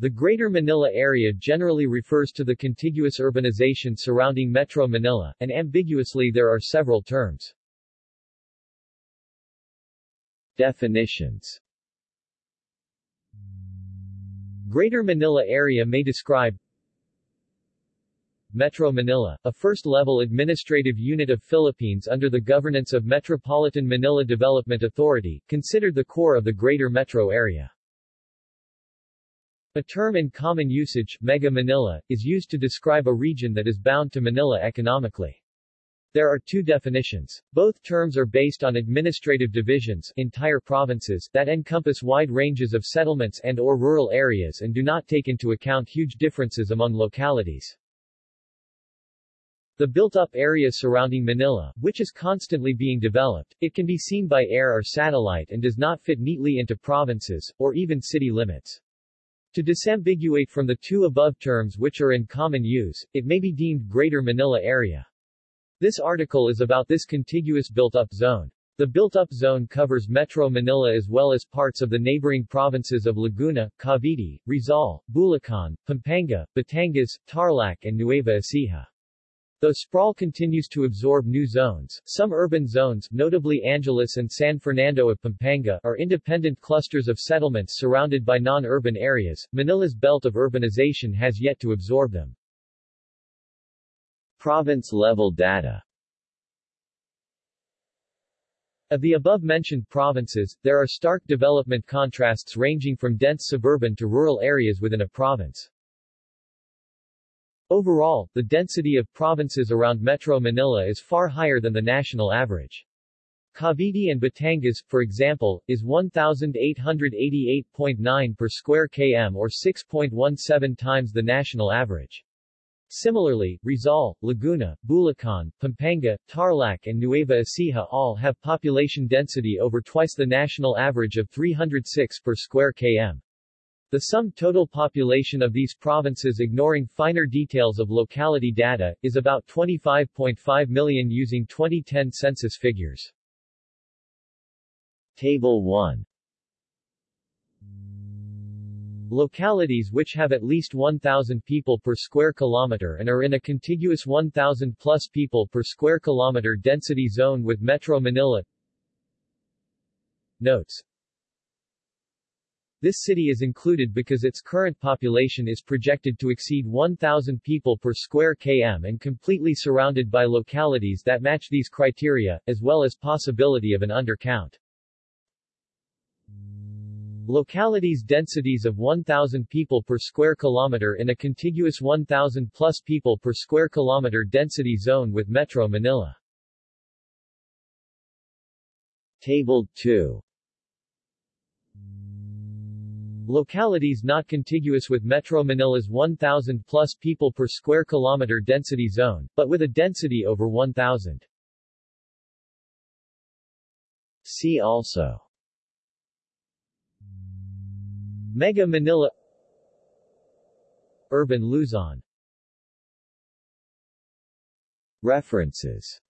The Greater Manila area generally refers to the contiguous urbanization surrounding Metro Manila, and ambiguously there are several terms. Definitions Greater Manila area may describe Metro Manila, a first-level administrative unit of Philippines under the governance of Metropolitan Manila Development Authority, considered the core of the Greater Metro area. A term in common usage, Mega Manila, is used to describe a region that is bound to Manila economically. There are two definitions. Both terms are based on administrative divisions entire provinces that encompass wide ranges of settlements and or rural areas and do not take into account huge differences among localities. The built-up area surrounding Manila, which is constantly being developed, it can be seen by air or satellite and does not fit neatly into provinces, or even city limits. To disambiguate from the two above terms which are in common use, it may be deemed Greater Manila Area. This article is about this contiguous built-up zone. The built-up zone covers Metro Manila as well as parts of the neighboring provinces of Laguna, Cavite, Rizal, Bulacan, Pampanga, Batangas, Tarlac and Nueva Ecija. Though sprawl continues to absorb new zones, some urban zones, notably Angeles and San Fernando of Pampanga, are independent clusters of settlements surrounded by non-urban areas. Manila's belt of urbanization has yet to absorb them. Province-level data of the above-mentioned provinces, there are stark development contrasts ranging from dense suburban to rural areas within a province. Overall, the density of provinces around Metro Manila is far higher than the national average. Cavite and Batangas, for example, is 1,888.9 per square km or 6.17 times the national average. Similarly, Rizal, Laguna, Bulacan, Pampanga, Tarlac and Nueva Ecija all have population density over twice the national average of 306 per square km. The sum total population of these provinces ignoring finer details of locality data, is about 25.5 million using 2010 census figures. Table 1 Localities which have at least 1,000 people per square kilometer and are in a contiguous 1,000 plus people per square kilometer density zone with Metro Manila. Notes this city is included because its current population is projected to exceed 1,000 people per square km and completely surrounded by localities that match these criteria, as well as possibility of an undercount. Localities densities of 1,000 people per square kilometer in a contiguous 1,000 plus people per square kilometer density zone with Metro Manila. Table 2 Localities not contiguous with Metro Manila's 1,000 plus people per square kilometer density zone, but with a density over 1,000. See also. Mega Manila. Urban Luzon. References